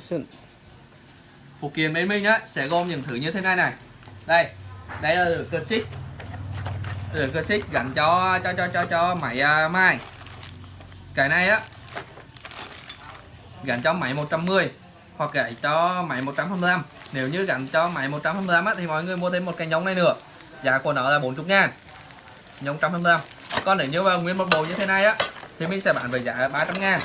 Percussion phụ kiện bên mình á sẽ gồm những thứ như thế này này. Đây đây là cơ xích cơ xích gắn cho cho cho cho cho máy à, uh, mai cái này á gắn cho máy 110 hoặc gãy cho máy 125 nếu như gắn cho máy 125 á, thì mọi người mua thêm một cái nhông này nữa. Giá của nó là 40 ngàn. Nhông 125 còn nếu như mà nguyên một bộ như thế này á thì mình sẽ bán với giá 300 ngàn.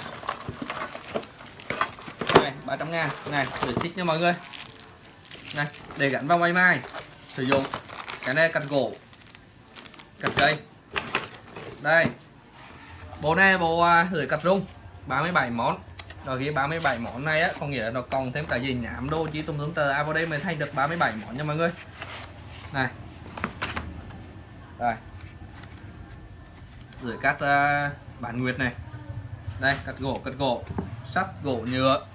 300 ngàn. Này để xích nha mọi người. Này để gắn vào máy mai. Sử dụng cái này cặt gỗ cặt cây. Đây. Bộ này bộ à, uh, cặt rung. 37 món. Rồi ghi 37 món này á có nghĩa là nó còn thêm cả gì nhảm đô chỉ tùm tùm tờ. À vào đây mình thay được 37 món nha mọi người. Này. Đây. Gửi cắt à, uh, bản nguyệt này. Đây cắt gỗ cắt gỗ. Sắt gỗ nhựa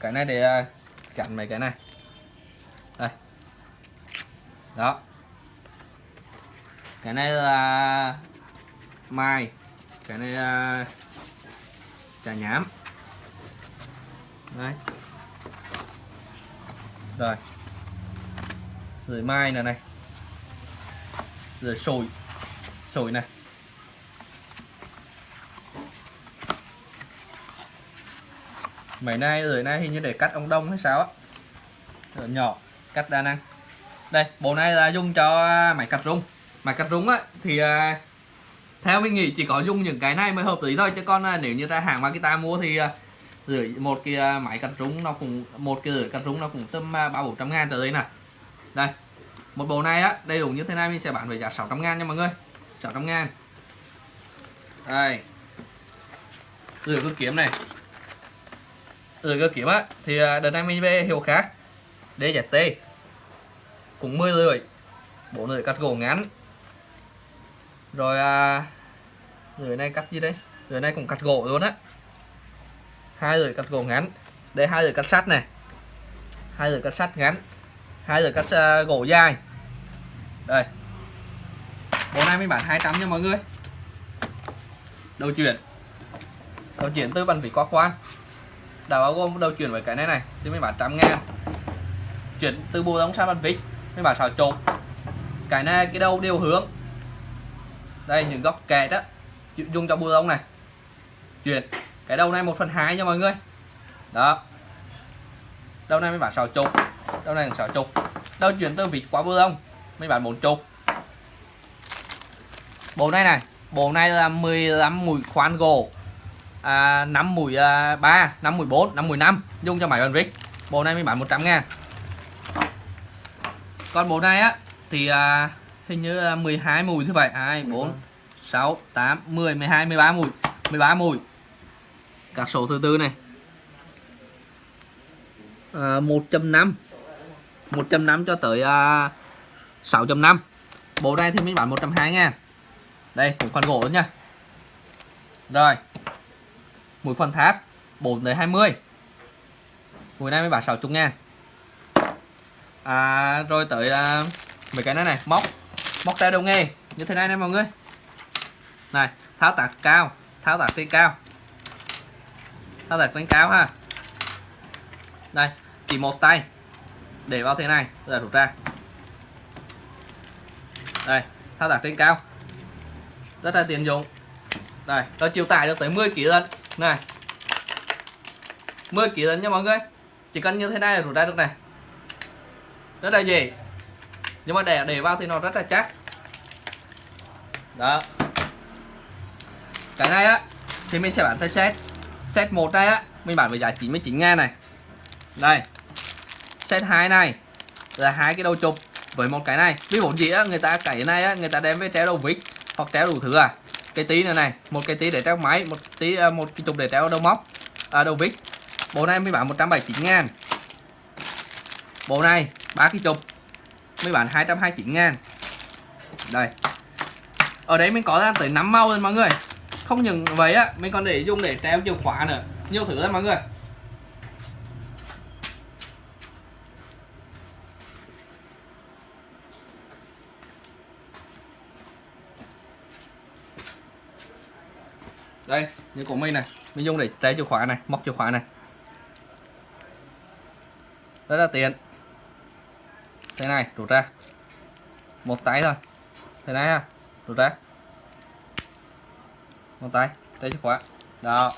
cái này để à, chặn mấy cái này. Đây. Đó. Cái này là mai. Cái này là trà nhám. Đấy. Rồi. Rồi mai này này. Rồi sồi. Sồi này. Mấy nay rồi nay hình như để cắt ông đông hay sao á. Rồi nhỏ cắt đa năng. Đây bộ này là dùng cho à, máy cắt rung. Máy cắt rung á thì à, theo mình nghĩ chỉ có dùng những cái này mới hợp lý thôi. Chứ còn à, nếu như ra hàng Makita mua thì à, rưỡi một cái máy cắt rung nó cũng một cái rưỡi cắt rung nó cũng tầm ba bốn trăm ngàn tới đây nè. Đây một bộ này á đầy đủ như thế này mình sẽ bán với giá 600 ngàn nha mọi người. 600 ngàn. Đây. Rửa cứ kiếm này rồi cơ kiếm á. Thì à, đợt này mình về hiệu khác DZT cũng 10 lưỡi bộ lưỡi cắt gỗ ngắn. Rồi à, lưỡi này cắt gì đây? Lưỡi này cũng cắt gỗ luôn á. Hai lưỡi cắt gỗ ngắn. Đây hai lưỡi cắt sắt này. Hai lưỡi cắt sắt ngắn. Hai lưỡi cắt uh, gỗ dài. Đây. Bộ này mình bán 200 nha mọi người. Đầu chuyển. Đầu chuyển từ bàn vỉ qua khoan đã bao gồm đầu chuyển với cái này này. Thì mình bán trăm ngàn. Chuyển từ bộ giống sang bàn vít mới bảo xào trộn cái này cái đầu đều hướng. Đây những góc kẹt đó dùng cho bùa lông này. Chuyển. Cái đầu này 1 phần hai nha mọi người. Đó. Đầu này mới bán xào chục, đầu này xào chục, đầu chuyển từ vịt qua bùa lông mới bán bốn chục bộ này này. Bộ này là 15 mũi khoan gỗ à, 5 mùi à, 3 5 mùi 4 5 mùi 5 dùng cho máy bàn vít bộ này mới bán 100 ngàn. Còn bộ này á thì à, hình như là 12 mùi như vậy. 2 4 6 8 10 12 13 mùi. 13 mùi. Các số thứ tư này. À, 1.5 1.5 cho tới à, 6.5 bộ này thì mình bán 120 ngàn. Đây cũng phần gỗ nha. Rồi mũi khoan tháp 4 tới 20 mũi này mới bán 60 ngàn. À, rồi tới à, mấy cái này này móc móc tay đầu nghề như thế này nè mọi người. Này tháo tạc cao tháo tạc trên cao. Tháo tạc trên cao ha. Đây chỉ một tay. Để vào thế này rồi rút ra. Đây tháo tạc trên cao. Rất là tiện dụng. Đây nó chịu tải được tới 10 kg lần này. 10 kg lần nha mọi người. Chỉ cần như thế này là rút ra được này. Rất là dễ. Nhưng mà để để vào thì nó rất là chắc. Đó. Cái này á, thì mình sẽ bán theo set. Set một đây á, mình bán với giá 99 ngàn này. Đây. Set 2 này, là hai cái đầu chụp với một cái này. Ví dụ gì á, người ta cái này á, người ta đem với treo đầu vít hoặc treo đủ thứ à cái tí nữa này một cái tí để treo máy một tí à, một cái chục để treo đầu móc à, đầu vít. Bộ này mới bán 179 ngàn. Bộ này ba cái chục mới bán 229 ngàn. Đây. Ở đấy mình có ra tới 5 màu rồi mọi người. Không những vậy á mình còn để dùng để treo chìa khóa nữa. Nhiều thứ lắm mọi người. Đây như của mình này. Mình dùng để trái chìa khóa này móc chìa khóa này. Rất là tiện. Thế này rút ra. Một tay thôi. Thế này ha rút ra. Một tay trái chìa khóa. Đó.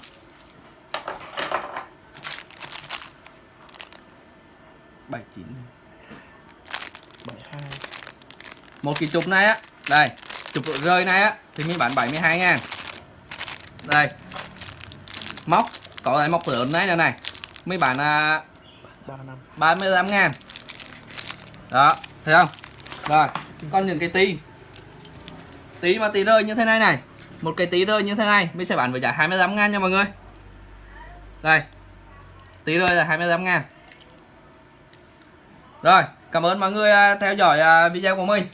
Bảy chín. Bảy hai. Một cái chụp này á. Đây chụp rơi này á thì mình bán 72 ngàn đây. Móc. Có lại móc lớn này nữa này. Mấy bạn à, ba 35 ngàn. Đó thấy không? Rồi còn những cái tí. Tí mà tí rơi như thế này này. Một cái tí rơi như thế này mình sẽ bán với giá 25 ngàn nha mọi người. Đây. Tí rơi là 25 ngàn. Rồi cảm ơn mọi người à, theo dõi à, video của mình.